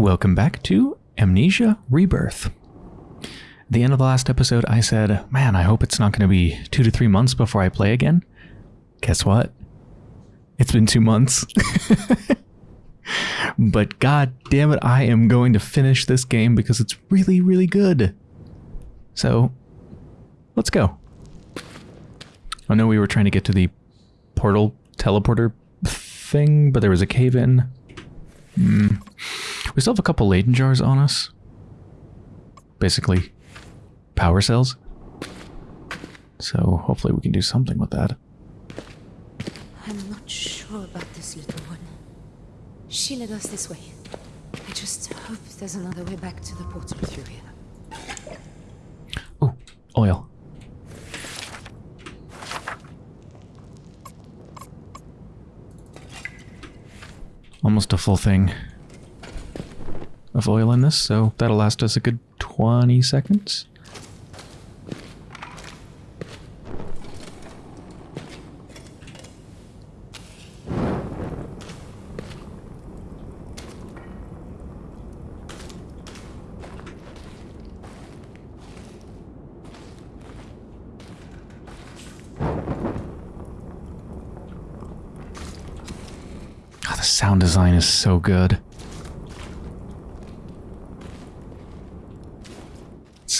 Welcome back to Amnesia Rebirth. The end of the last episode, I said, man, I hope it's not going to be two to three months before I play again. Guess what? It's been two months. but god damn it, I am going to finish this game because it's really, really good. So, let's go. I know we were trying to get to the portal teleporter thing, but there was a cave in. Hmm. We still have a couple Leyden jars on us. Basically, power cells. So hopefully we can do something with that. I'm not sure about this little one. She led us this way. I just hope there's another way back to the portal through here. Oh, oil. Almost a full thing of oil in this, so that'll last us a good 20 seconds. Oh, the sound design is so good.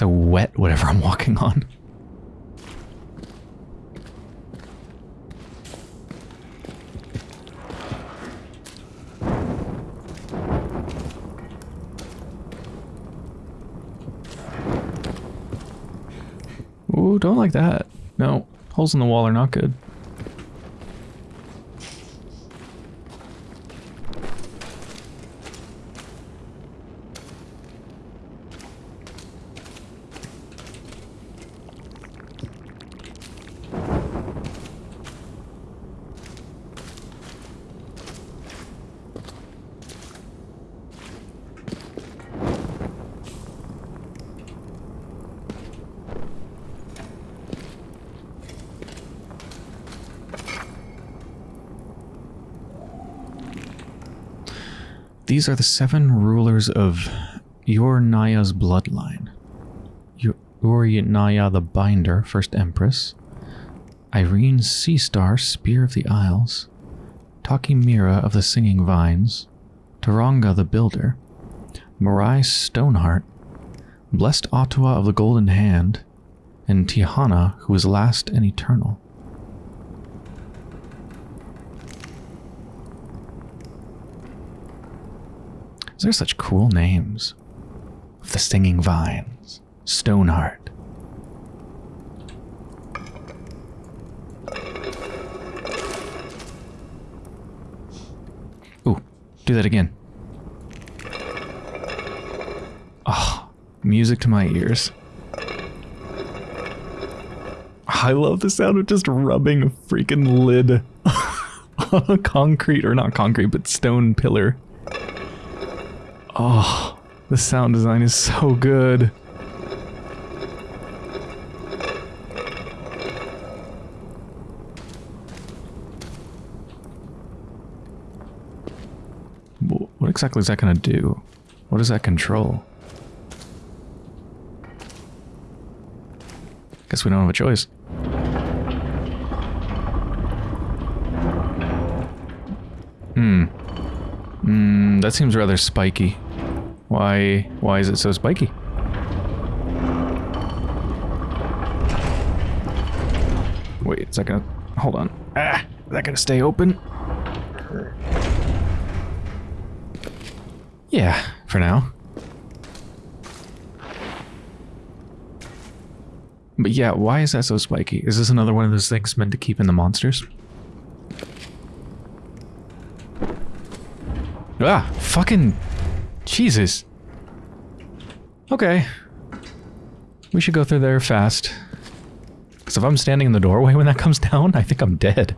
So wet, whatever I'm walking on. Ooh, don't like that. No, holes in the wall are not good. These are the seven rulers of Yornaya's bloodline. Yornaya the Binder, first empress. Irene Seastar, Spear of the Isles. Takimira of the Singing Vines. Taranga the Builder. Marai Stoneheart. Blessed Ottawa of the Golden Hand. And Tihana, who is last and eternal. They're such cool names. The Singing Vines, Stoneheart. Ooh, do that again. Oh, music to my ears. I love the sound of just rubbing a freaking lid on a concrete, or not concrete, but stone pillar. Oh, the sound design is so good. What exactly is that going to do? What does that control? Guess we don't have a choice. Hmm. Hmm, that seems rather spiky. Why, why is it so spiky? Wait, is that gonna, hold on. Ah, is that gonna stay open? Yeah, for now. But yeah, why is that so spiky? Is this another one of those things meant to keep in the monsters? Ah, fucking Jesus. Okay. We should go through there fast. Because if I'm standing in the doorway when that comes down, I think I'm dead.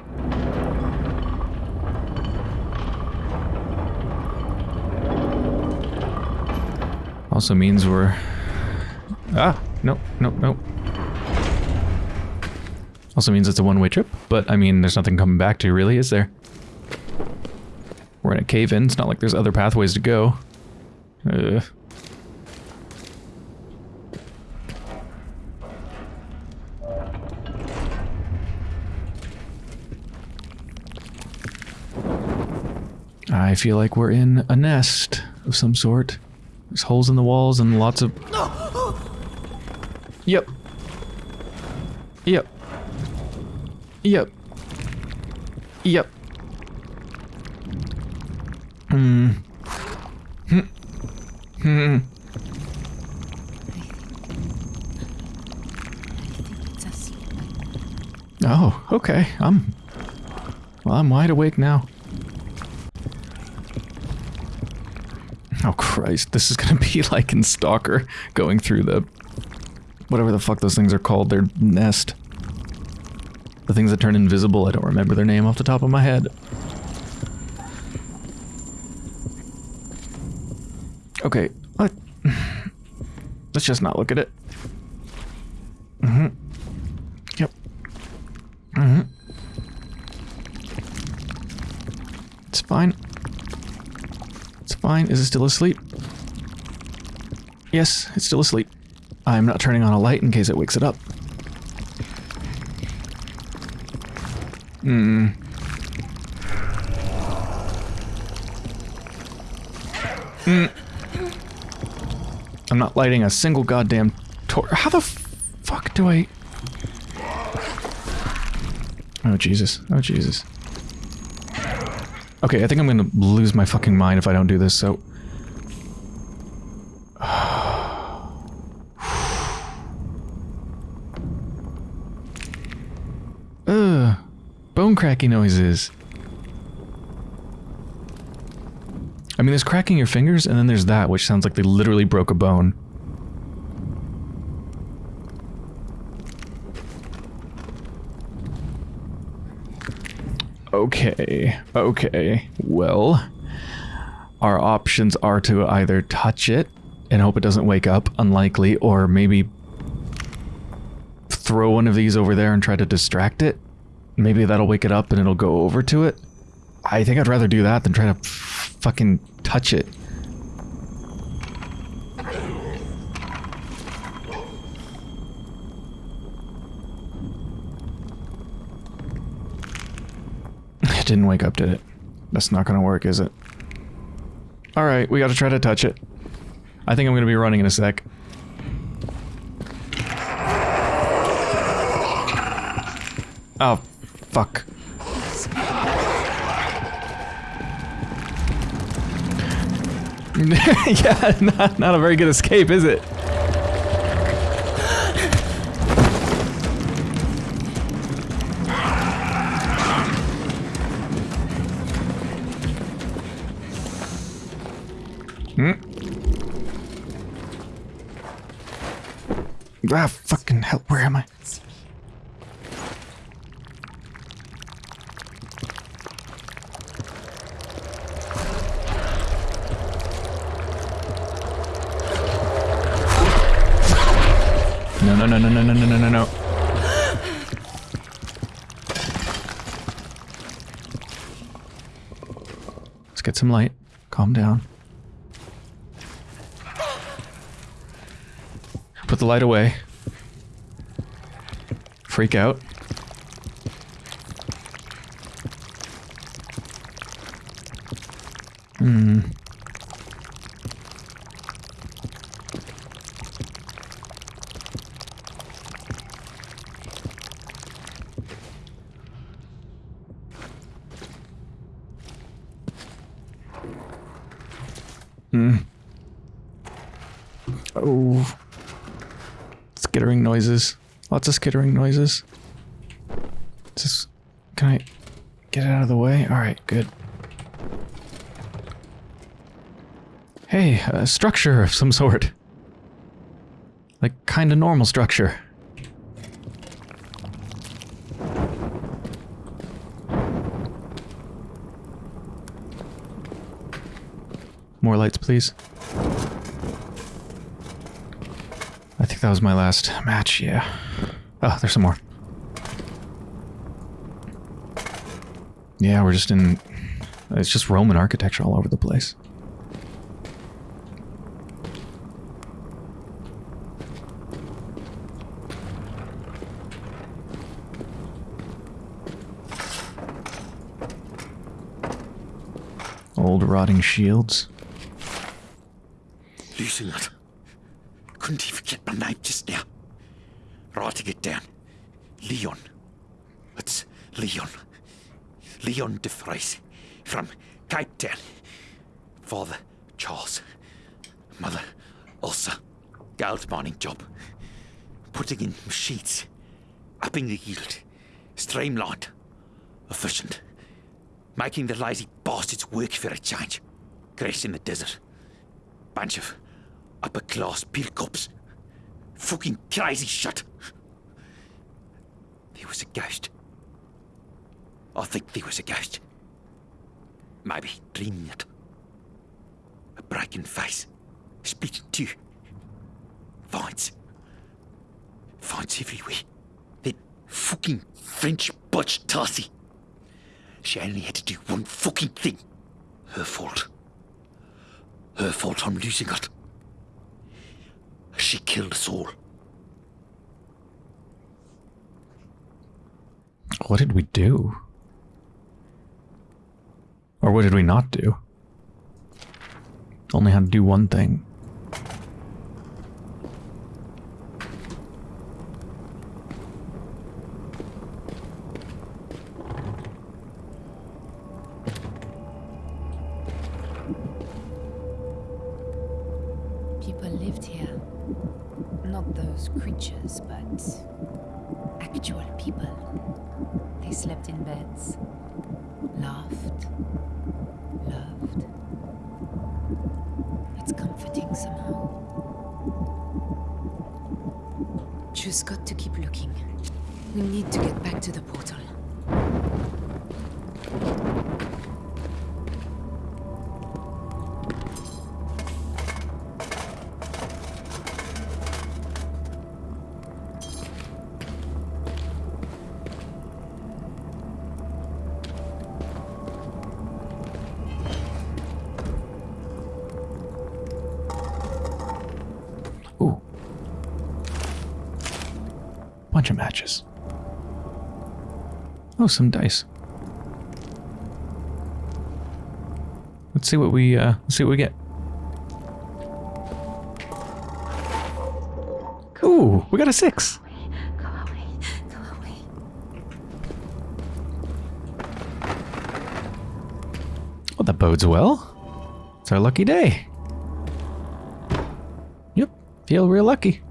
Also means we're... Ah! Nope, nope, nope. Also means it's a one-way trip, but I mean, there's nothing coming back to, really, is there? We're in a cave-in, it's not like there's other pathways to go. Uh. I feel like we're in a nest of some sort. There's holes in the walls and lots of... Yep. Yep. Yep. Yep. Hmm. Hmm. Hmm. Oh, okay. I'm... Well, I'm wide awake now. Oh, Christ. This is gonna be like in Stalker, going through the... Whatever the fuck those things are called, their nest. The things that turn invisible, I don't remember their name off the top of my head. Okay, let, let's just not look at it. Mm-hmm. Yep. Mm-hmm. It's fine. It's fine. Is it still asleep? Yes, it's still asleep. I'm not turning on a light in case it wakes it up. Hmm. Hmm. I'm lighting a single goddamn torch. How the fuck do I... Oh, Jesus. Oh, Jesus. Okay, I think I'm gonna lose my fucking mind if I don't do this, so... Ugh. Bone cracking noises. I mean, there's cracking your fingers, and then there's that, which sounds like they literally broke a bone. Okay, okay. Well, our options are to either touch it and hope it doesn't wake up, unlikely, or maybe throw one of these over there and try to distract it. Maybe that'll wake it up and it'll go over to it. I think I'd rather do that than try to fucking touch it. It didn't wake up, did it? That's not gonna work, is it? Alright, we gotta try to touch it. I think I'm gonna be running in a sec. Oh, fuck. yeah, not, not a very good escape, is it? Some light. Calm down. Put the light away. Freak out. Hmm. Oh. Skittering noises. Lots of skittering noises. Just. Can I get it out of the way? Alright, good. Hey, a structure of some sort. Like, kinda normal structure. more lights, please. I think that was my last match, yeah. Oh, there's some more. Yeah, we're just in... It's just Roman architecture all over the place. Old rotting shields. Couldn't even get my name just now. Writing it down. Leon. It's Leon. Leon de Vries from Cape Town. Father Charles. Mother Elsa. Gold mining job. Putting in machines. Upping the yield. Streamlined. Efficient. Making the lazy bastards work for a change. Crash in the desert. Bunch of upper class pill cops. Fucking crazy shit. There was a ghost. I think there was a ghost. Maybe dreaming it. A broken face. Split in two. Vines. Vines everywhere. That fucking French butch Tasi. She only had to do one fucking thing. Her fault. Her fault I'm losing it. She killed us all. What did we do? Or what did we not do? Only had to do one thing. Some dice. Let's see what we uh let's see what we get. Ooh, we got a six. Go. Well, that bodes well. It's our lucky day. Yep, feel real lucky.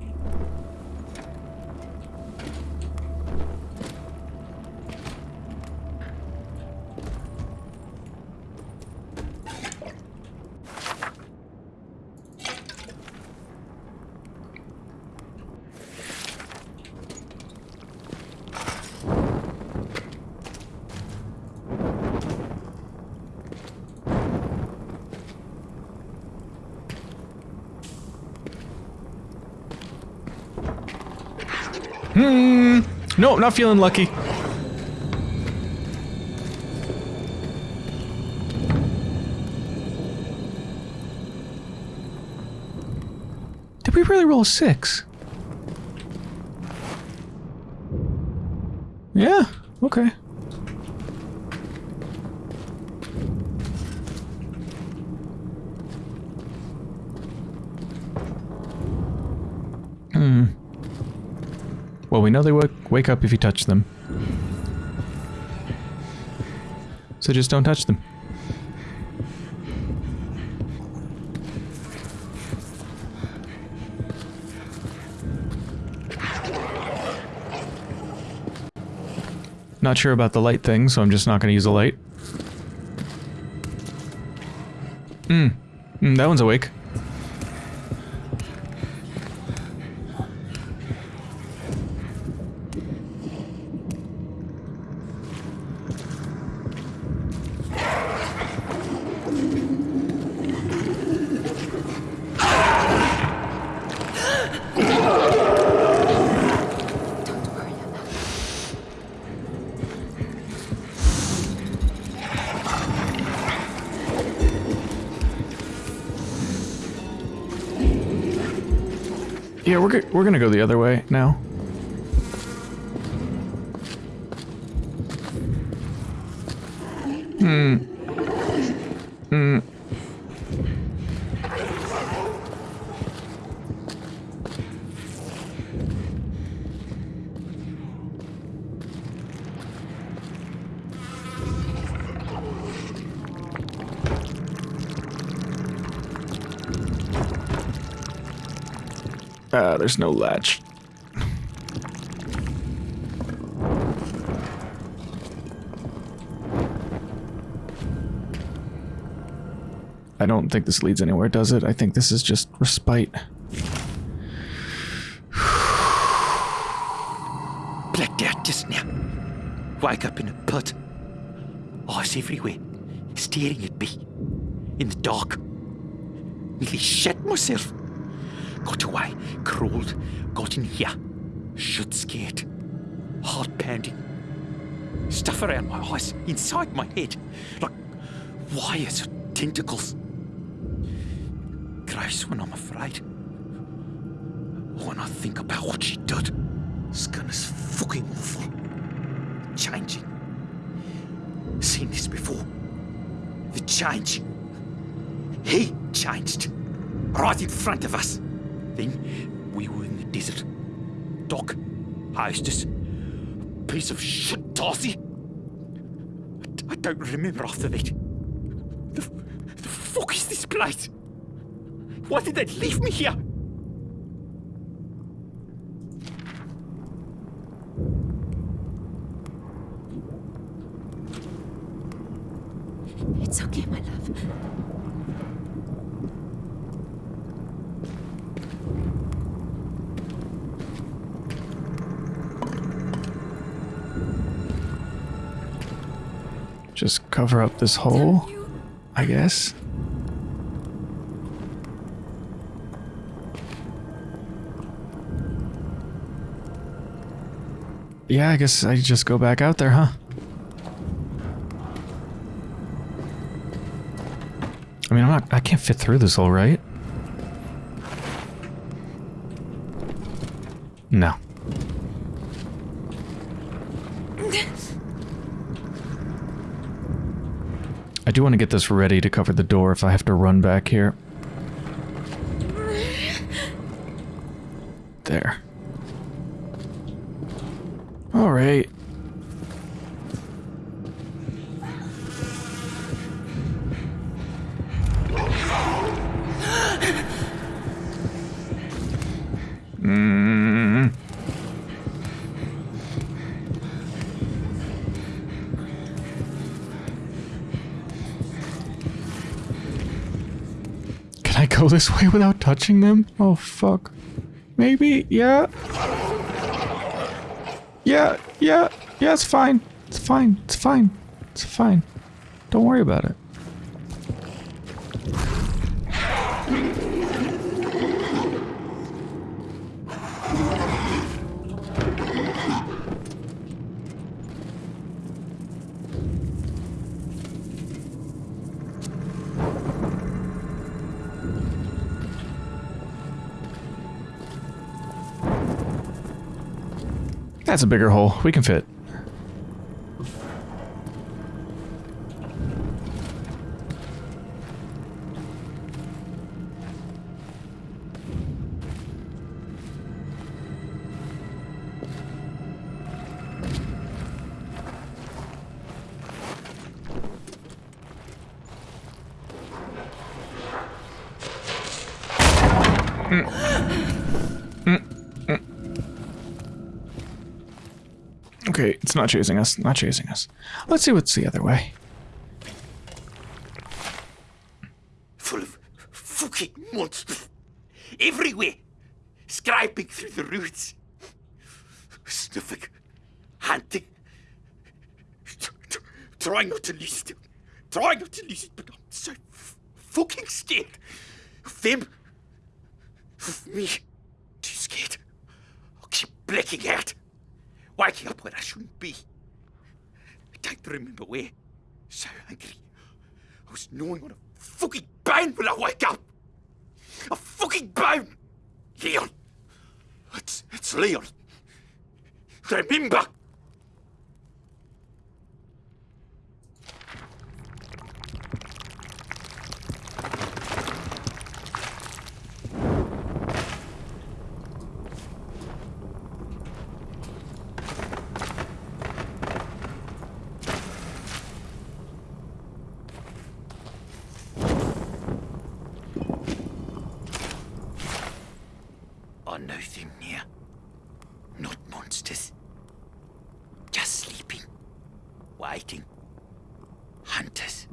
Hmm. Nope, not feeling lucky. Did we really roll a six? Yeah, okay. Hmm. Well, we know they wake, wake up if you touch them. So just don't touch them. Not sure about the light thing, so I'm just not going to use a light. Hmm. Mm, that one's awake. We're we're gonna go the other way now. Hmm. There's no latch. I don't think this leads anywhere, does it? I think this is just respite. Blacked out just now. Wake up in a pit. Eyes everywhere, staring at me. In the dark. Nearly shit myself. Got away, crawled, got in here. Shit scared. Heart pounding. Stuff around my eyes, inside my head. Like wires or tentacles. Grace when I'm afraid. When I think about what she did. Skin is fucking awful. Changing. Seen this before. The change. He changed. Right in front of us. Then we were in the desert. Doc, hostess, piece of shit, Darcy. I don't remember after that. The, the fuck is this place? Why did they leave me here? It's okay, my love. Just cover up this hole, I guess. Yeah, I guess I just go back out there, huh? I mean, I'm not, I can't fit through this hole, right? No. I do want to get this ready to cover the door if I have to run back here. There. This way without touching them? Oh, fuck. Maybe? Yeah. Yeah, yeah, yeah, it's fine. It's fine. It's fine. It's fine. Don't worry about it. That's a bigger hole. We can fit. Not chasing us. Not chasing us. Let's see what's the other way. Full of fucking monsters. Everywhere. Scraping through the roots. Sniffing. Hunting. Trying not to lose it. Trying not to lose it, but I'm so fucking scared. Of them. Of me. Too scared. I'll keep blacking out. Waking up where I shouldn't be. I don't remember where. So angry. I was gnawing on a fucking bone when I wake up. A fucking bone. Leon. It's it's Leon. Remember. Nothing near. Not monsters. Just sleeping. Waiting. Hunters.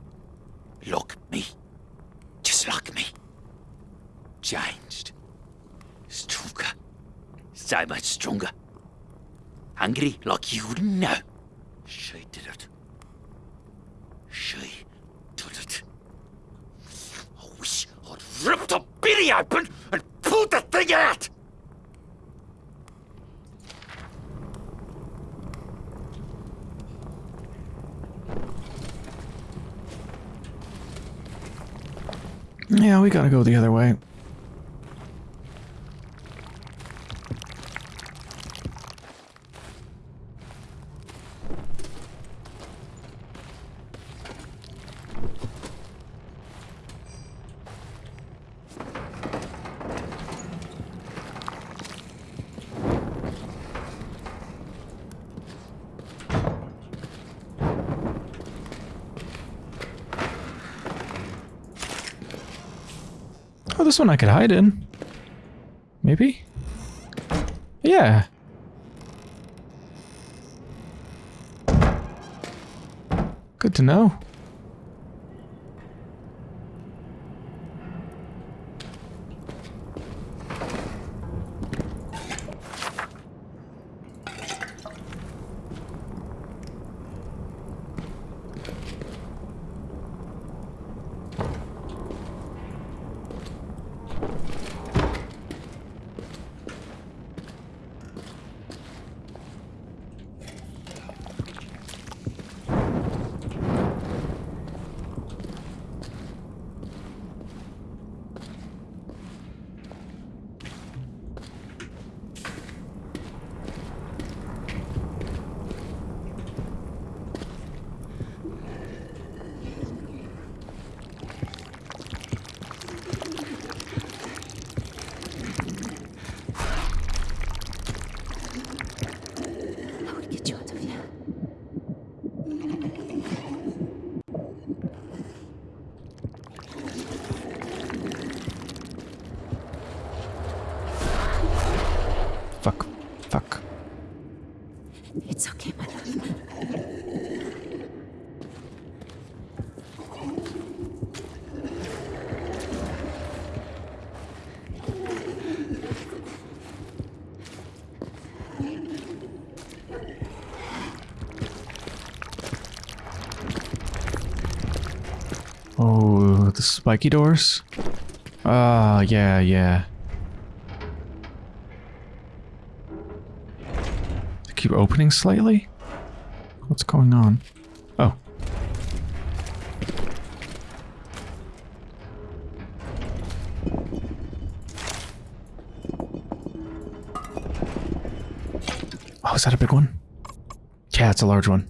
Look me. Just like me. Changed. Stronger. So much stronger. Hungry like you know. She did it. She did it. I wish I'd ripped the bitty open and pulled the thing out! Yeah, we gotta go the other way. This one I could hide in. Maybe? Yeah. Good to know. I will get you out of here. Fuck. Fuck. It's okay, my love. Oh, the spiky doors? Ah, yeah, yeah. They keep opening slightly? What's going on? Oh. Oh, is that a big one? Yeah, it's a large one.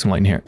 Some light in here.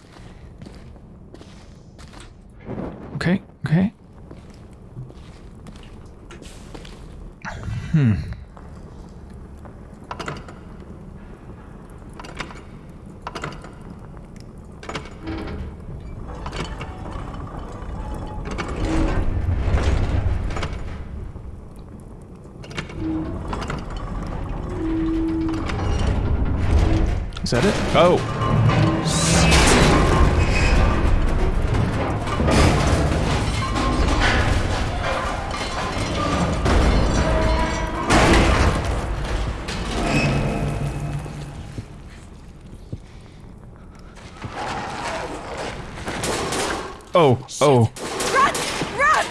Oh, oh. Run! Run!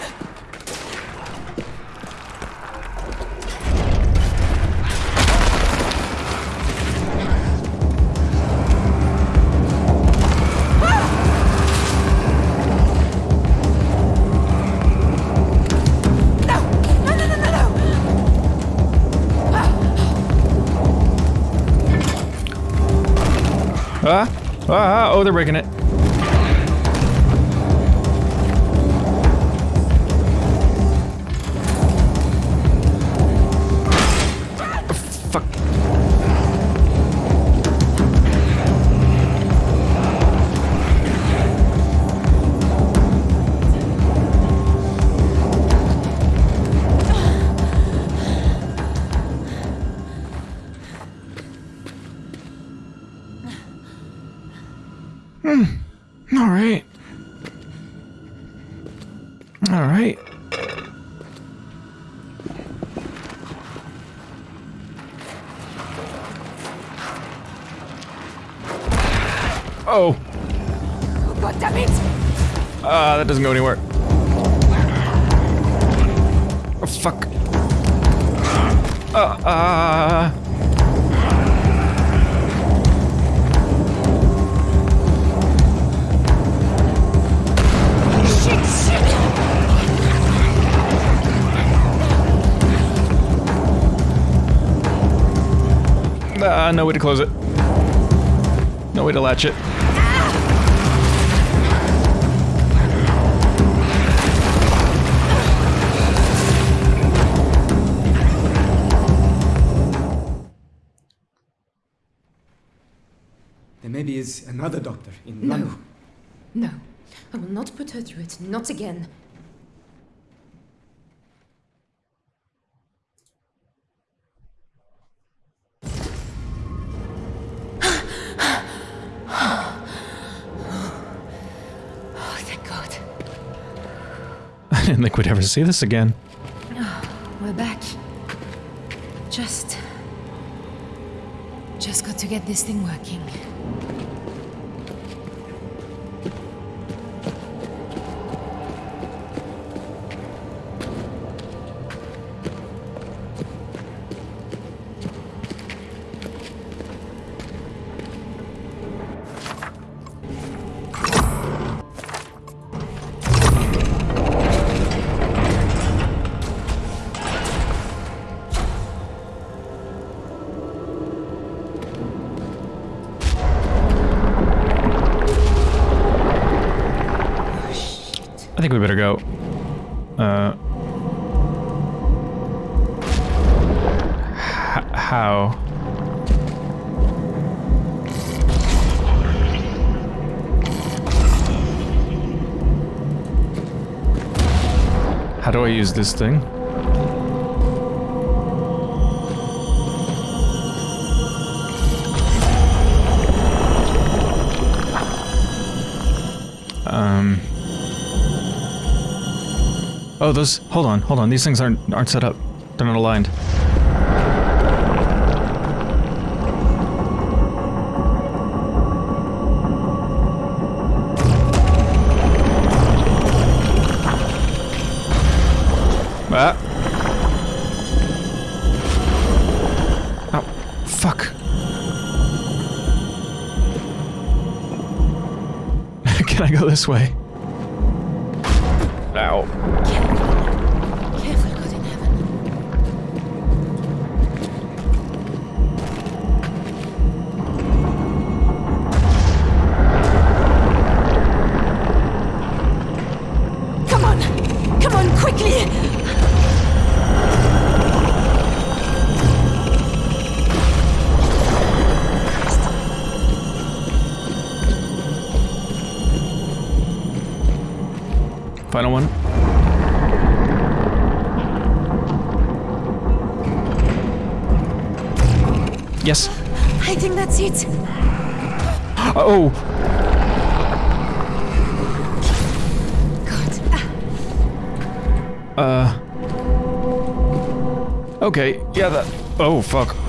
No! No, no, no, no, no! Ah, ah, oh, they're breaking it. Doesn't go anywhere. Oh, fuck. Uh, uh. Ah, no way to close it. Is another doctor in No. London. No, I will not put her through it. Not again. Oh, thank God. I didn't think we'd ever see this again. Oh, we're back. Just. Just got to get this thing working. Use this thing? Um. Oh, those. Hold on, hold on. These things aren't aren't set up. They're not aligned. This way? That's it. Oh. God. Uh. Okay. Yeah. That. Oh fuck.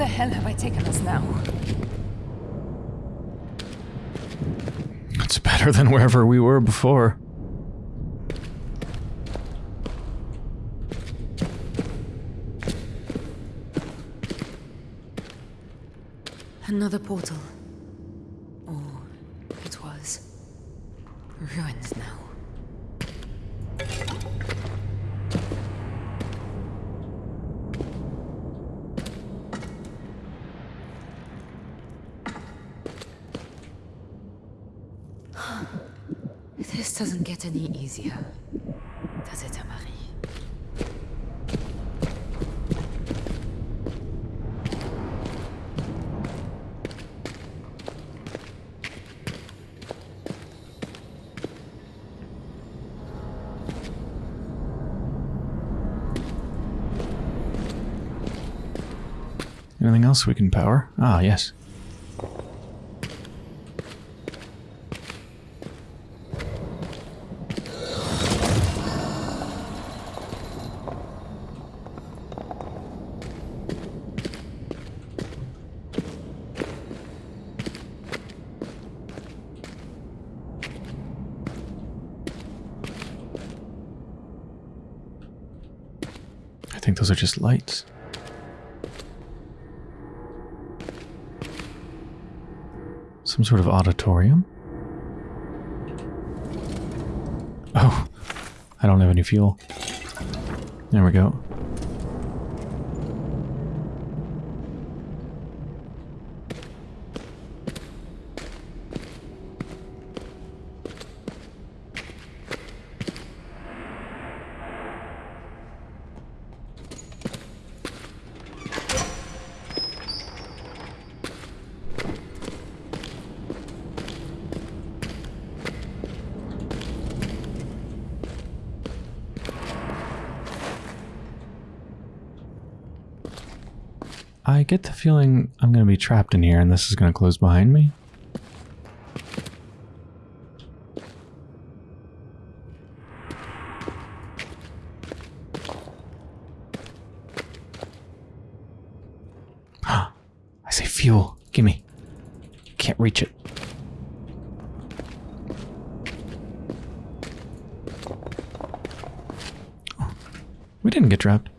The hell have I taken us now? It's better than wherever we were before. Another portal. Or it was. Ruined now. This doesn't get any easier, does it, Amari? Anything else we can power? Ah, yes. I think those are just lights. Sort of auditorium? Oh, I don't have any fuel. There we go. I get the feeling I'm going to be trapped in here and this is going to close behind me. I say fuel. Gimme. Can't reach it. Oh, we didn't get trapped.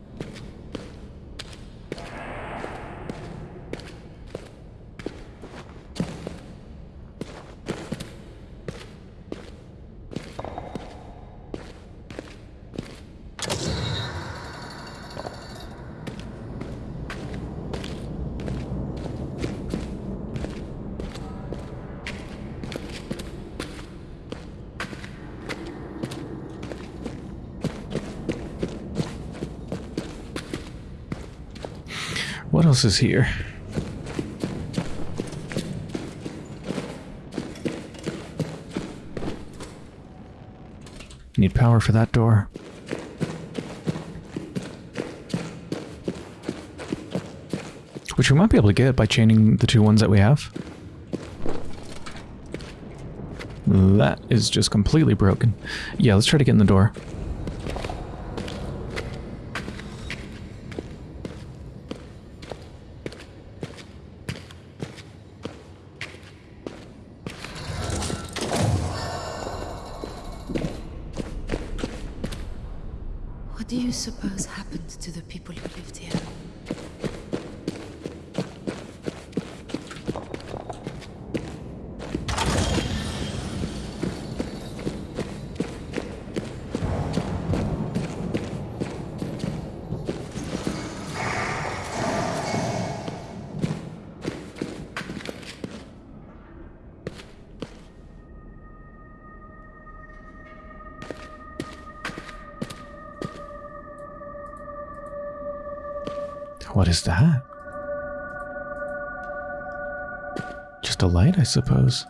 What else is here? Need power for that door. Which we might be able to get by chaining the two ones that we have. That is just completely broken. Yeah, let's try to get in the door. A light, I suppose.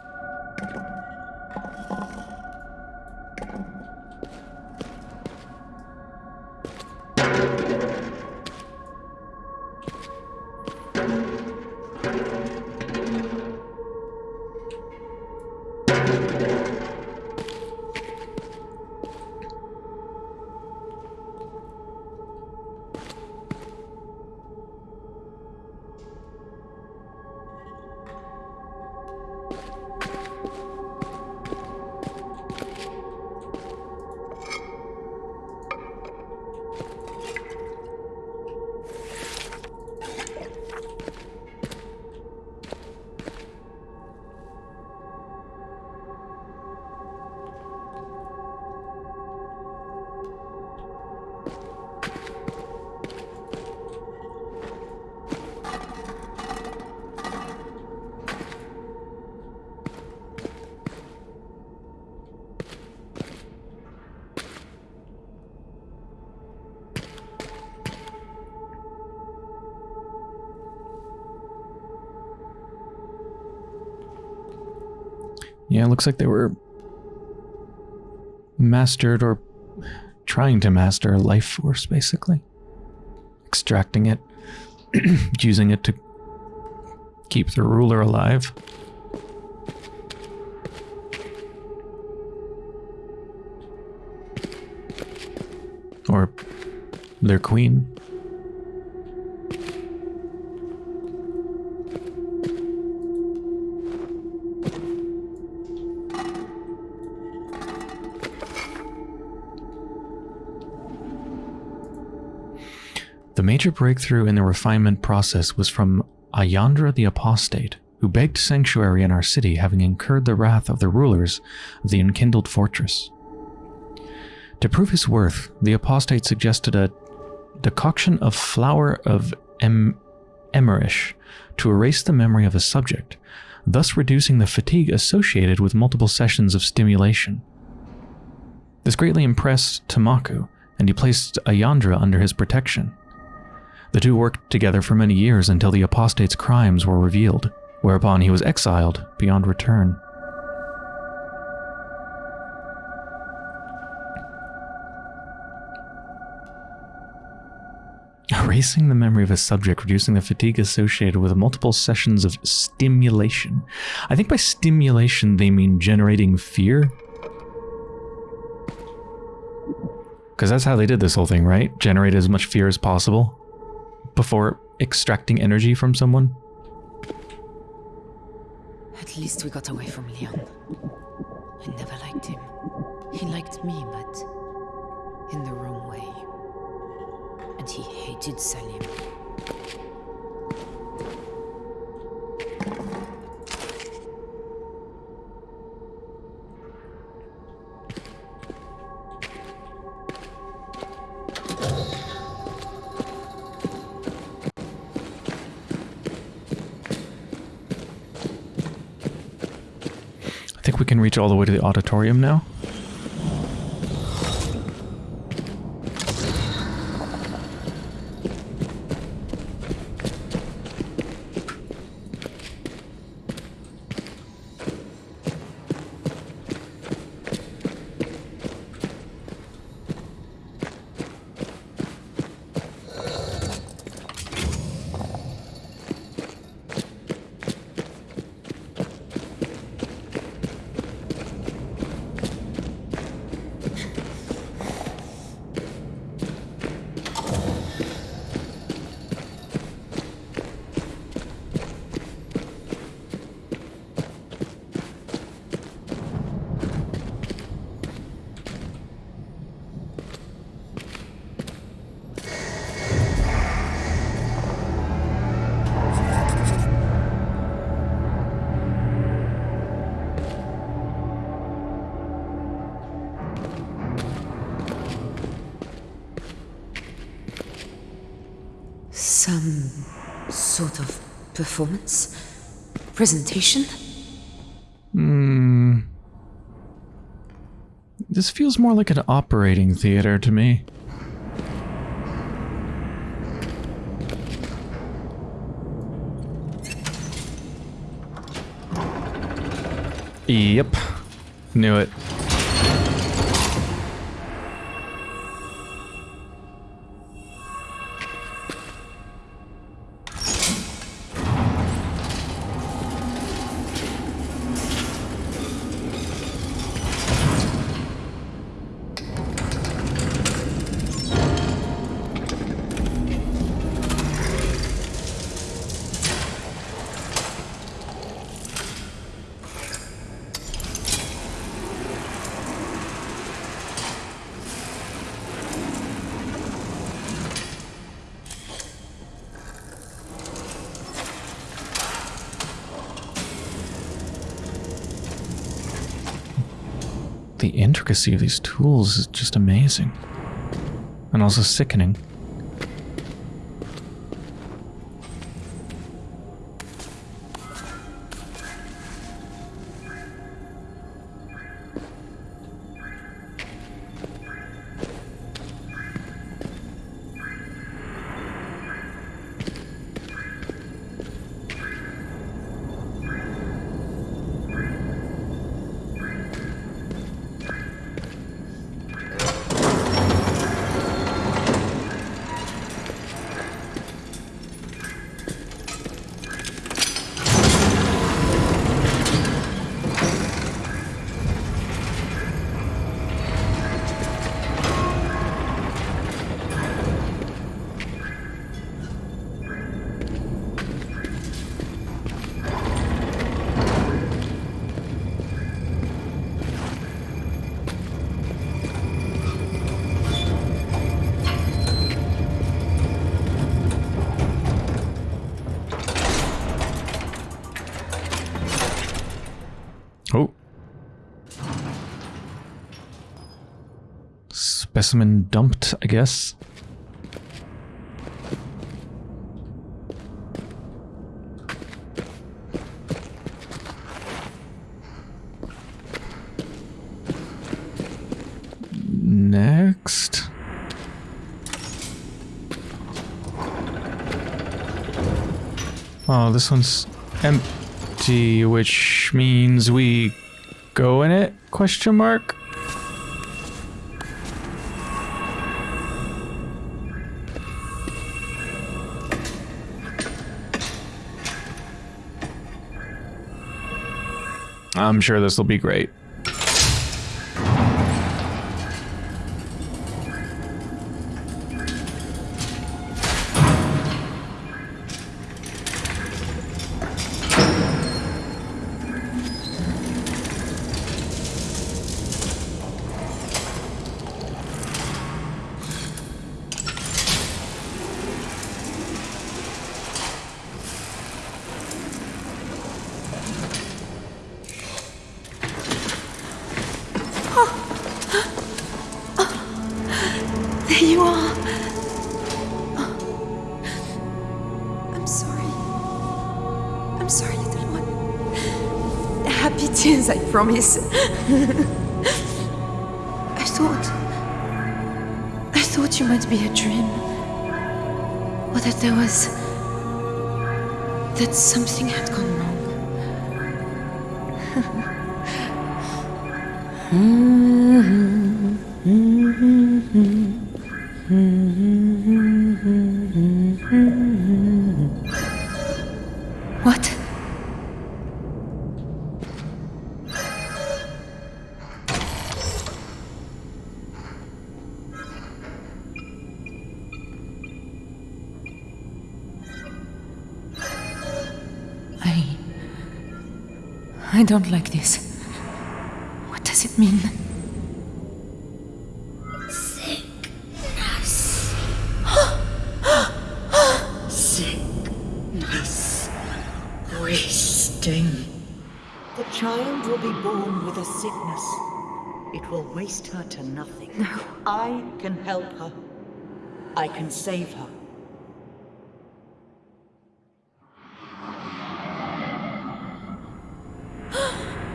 Looks like they were mastered or trying to master a life force, basically. Extracting it, using it to keep the ruler alive. Or their queen. The major breakthrough in the refinement process was from Ayandra the Apostate, who begged sanctuary in our city, having incurred the wrath of the rulers of the enkindled fortress. To prove his worth, the apostate suggested a decoction of flower of em- emerish to erase the memory of a subject, thus reducing the fatigue associated with multiple sessions of stimulation. This greatly impressed Tamaku, and he placed Ayandra under his protection. The two worked together for many years until the apostate's crimes were revealed, whereupon he was exiled beyond return. Erasing the memory of a subject, reducing the fatigue associated with multiple sessions of stimulation. I think by stimulation they mean generating fear. Because that's how they did this whole thing, right? Generate as much fear as possible before extracting energy from someone. At least we got away from Leon. I never liked him. He liked me, but in the wrong way. And he hated Salim. Can reach all the way to the auditorium now. Performance? Presentation? Hmm. This feels more like an operating theater to me. Yep. Knew it. The intricacy of these tools is just amazing. And also sickening. Specimen dumped, I guess. Next. Oh, this one's empty, which means we go in it? Question mark. I'm sure this will be great. I don't like this. What does it mean? Sickness. Wasting. The child will be born with a sickness. It will waste her to nothing. No. I can help her. I can save her.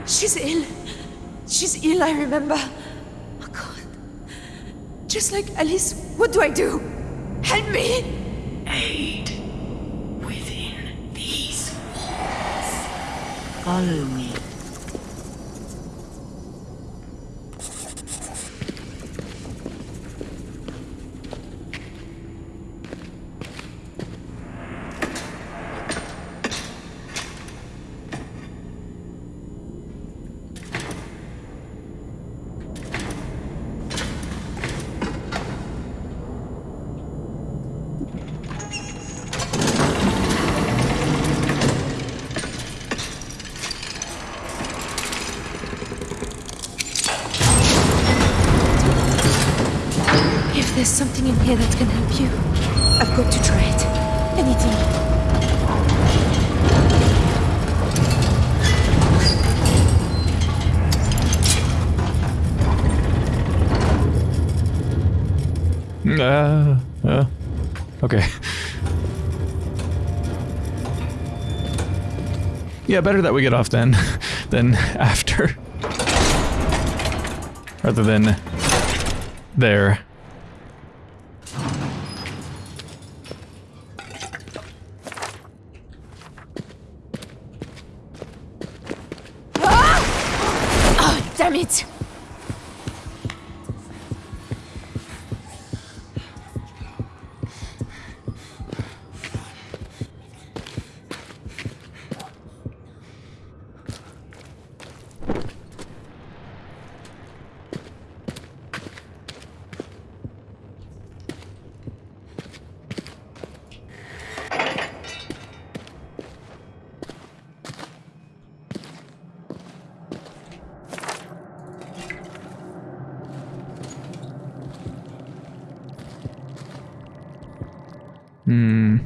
She's ill. She's ill, I remember. Oh god. Just like Alice, what do I do? Help me! Aid within these walls. Follow me. there's something in here that can help you, I've got to try it. Anything. Uh, uh, okay. Yeah, better that we get off then, than after. Rather than there. Ah! Oh, damn it! Hmm.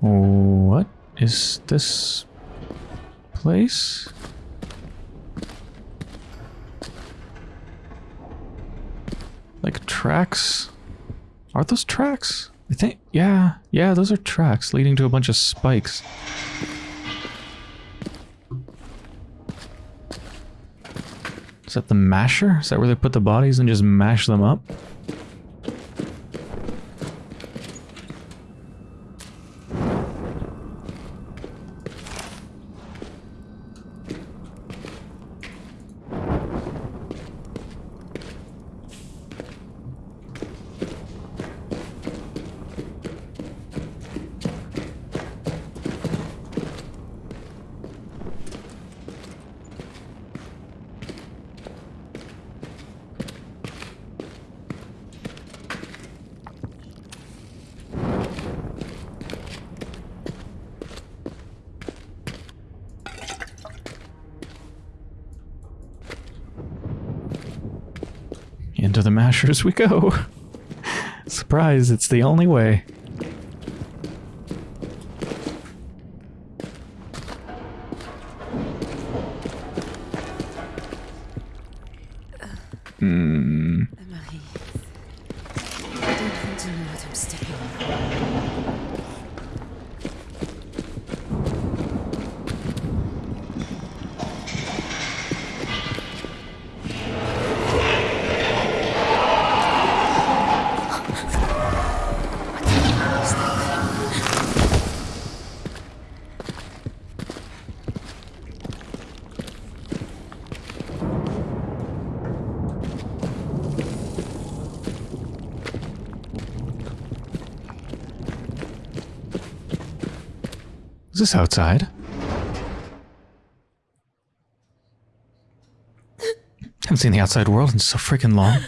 What is this place? Like tracks? Are those tracks? I think, yeah, yeah, those are tracks leading to a bunch of spikes. Is that the masher? Is that where they put the bodies and just mash them up? Mashers we go. Surprise, it's the only way. Is this outside? Haven't seen the outside world in so freaking long.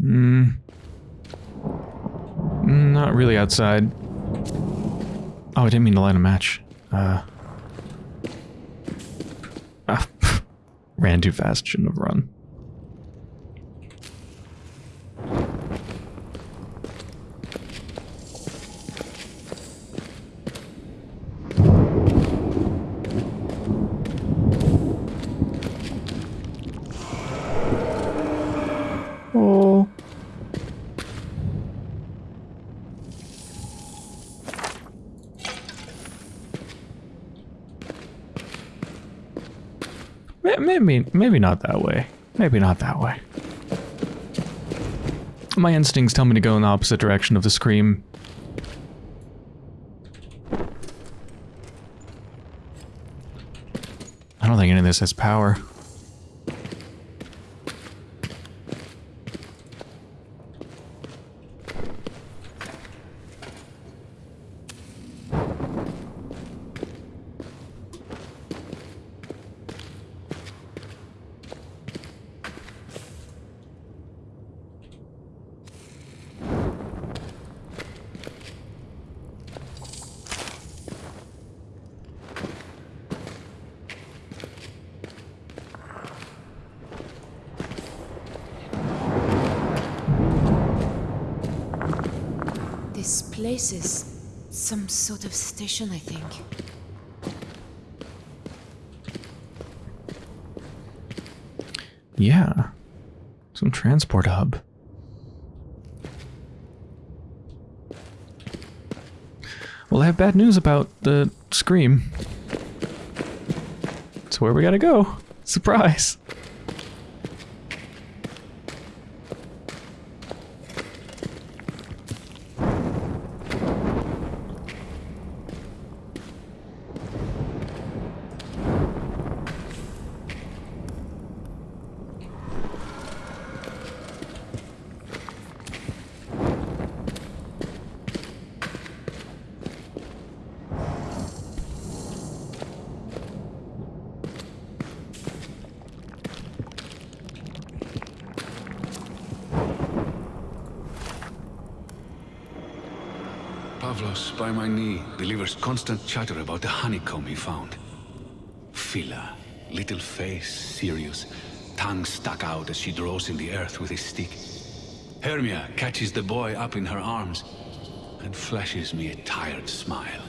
Hmm. Not really outside. Oh, I didn't mean to light a match. Uh. Ah, ran too fast, shouldn't have run. Oh. May- Maybe, maybe not that way. Maybe not that way. My instincts tell me to go in the opposite direction of the scream. I don't think any of this has power. This place is some sort of station, I think. Yeah. Some transport hub. Well, I have bad news about the Scream. It's where we gotta go. Surprise. Pavlos, by my delivers constant chatter about the honeycomb he found. Phila, little face, serious, tongue stuck out as she draws in the earth with his stick. Hermia catches the boy up in her arms and flashes me a tired smile.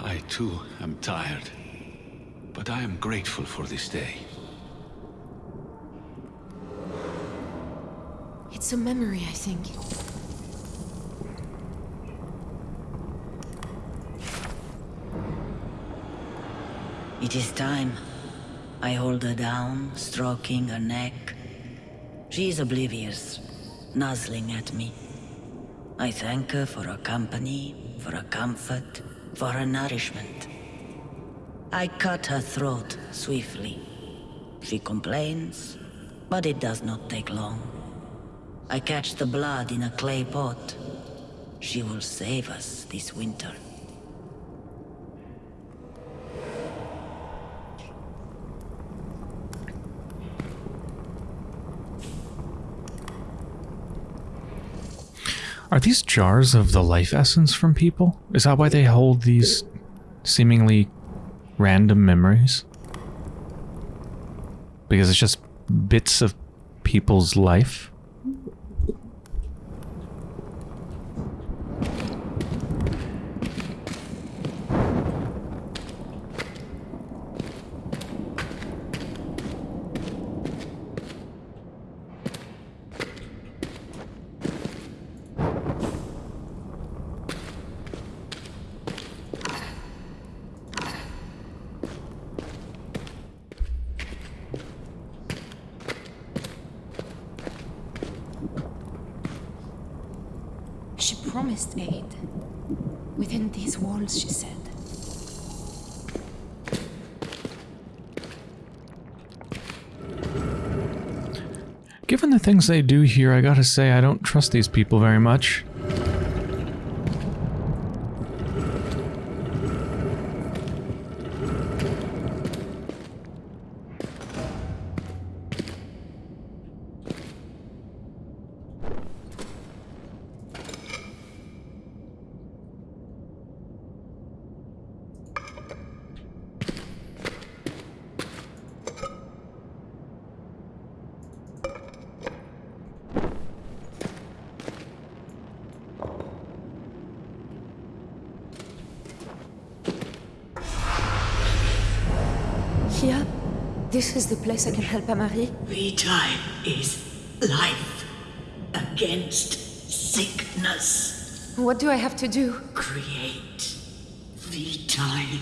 I too am tired, but I am grateful for this day. It's a memory, I think. It is time. I hold her down, stroking her neck. She is oblivious, nuzzling at me. I thank her for her company, for her comfort, for her nourishment. I cut her throat swiftly. She complains, but it does not take long. I catch the blood in a clay pot. She will save us this winter. Are these jars of the life essence from people? Is that why they hold these seemingly random memories? Because it's just bits of people's life? She promised aid. Within these walls, she said. Given the things they do here, I gotta say I don't trust these people very much. Help Amari? Vitae is life against sickness. What do I have to do? Create Vitae.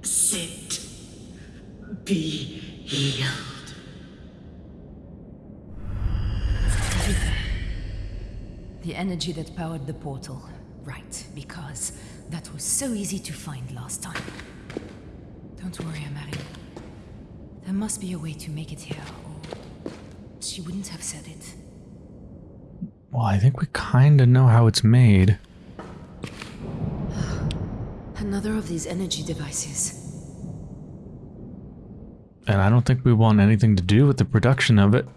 Sit. Be healed. The energy that powered the portal. Right, because that was so easy to find last time. Don't worry, Amari. Must be a way to make it here, or she wouldn't have said it. Well, I think we kind of know how it's made. Another of these energy devices. And I don't think we want anything to do with the production of it.